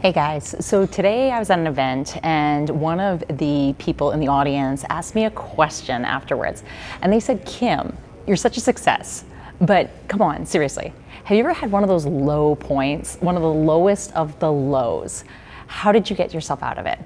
Hey guys, so today I was at an event and one of the people in the audience asked me a question afterwards. And they said, Kim, you're such a success, but come on, seriously, have you ever had one of those low points, one of the lowest of the lows? How did you get yourself out of it?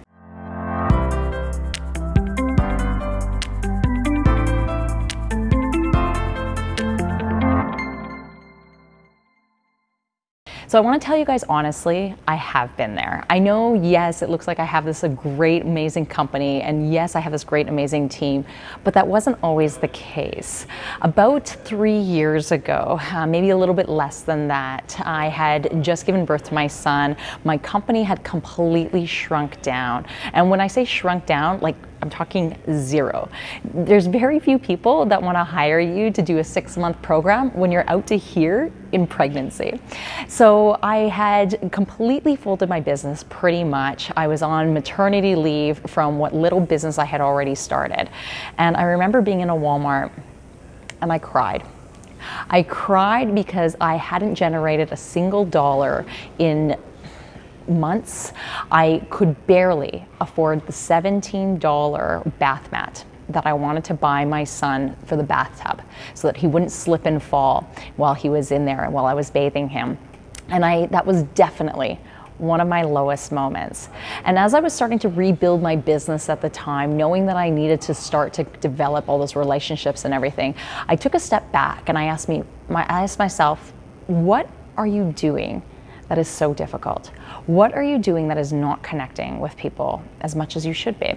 So I want to tell you guys honestly, I have been there. I know, yes, it looks like I have this great, amazing company, and yes, I have this great, amazing team, but that wasn't always the case. About three years ago, uh, maybe a little bit less than that, I had just given birth to my son. My company had completely shrunk down. And when I say shrunk down, like I'm talking zero. There's very few people that want to hire you to do a six month program when you're out to here in pregnancy. So I had completely folded my business pretty much. I was on maternity leave from what little business I had already started. And I remember being in a Walmart and I cried. I cried because I hadn't generated a single dollar in months, I could barely afford the $17 bath mat that I wanted to buy my son for the bathtub so that he wouldn't slip and fall while he was in there and while I was bathing him. And I that was definitely one of my lowest moments. And as I was starting to rebuild my business at the time, knowing that I needed to start to develop all those relationships and everything, I took a step back and I asked me my I asked myself, what are you doing that is so difficult? What are you doing that is not connecting with people as much as you should be?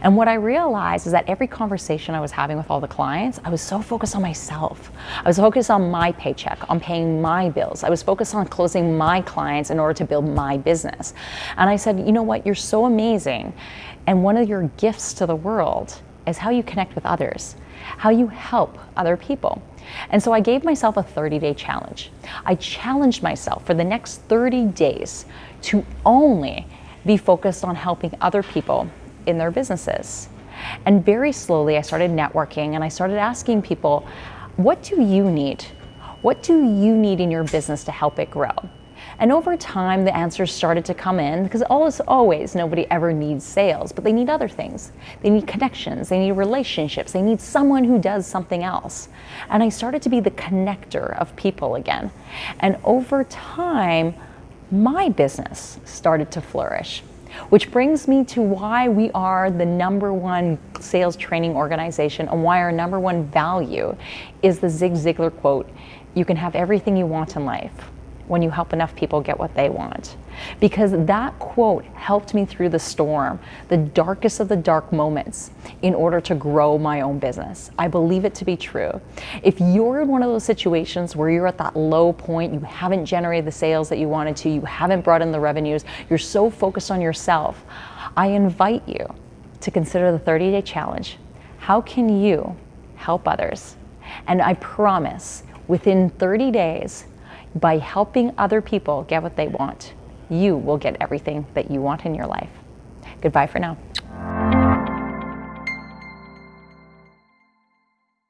And what I realized is that every conversation I was having with all the clients, I was so focused on myself. I was focused on my paycheck, on paying my bills. I was focused on closing my clients in order to build my business. And I said, you know what, you're so amazing. And one of your gifts to the world is how you connect with others, how you help other people. And so I gave myself a 30 day challenge. I challenged myself for the next 30 days to only be focused on helping other people in their businesses. And very slowly, I started networking and I started asking people, what do you need? What do you need in your business to help it grow? And over time, the answers started to come in because always, always, nobody ever needs sales, but they need other things. They need connections, they need relationships, they need someone who does something else. And I started to be the connector of people again. And over time, my business started to flourish. Which brings me to why we are the number one sales training organization and why our number one value is the Zig Ziglar quote You can have everything you want in life when you help enough people get what they want. Because that quote helped me through the storm, the darkest of the dark moments, in order to grow my own business. I believe it to be true. If you're in one of those situations where you're at that low point, you haven't generated the sales that you wanted to, you haven't brought in the revenues, you're so focused on yourself, I invite you to consider the 30 day challenge. How can you help others? And I promise within 30 days, by helping other people get what they want, you will get everything that you want in your life. Goodbye for now.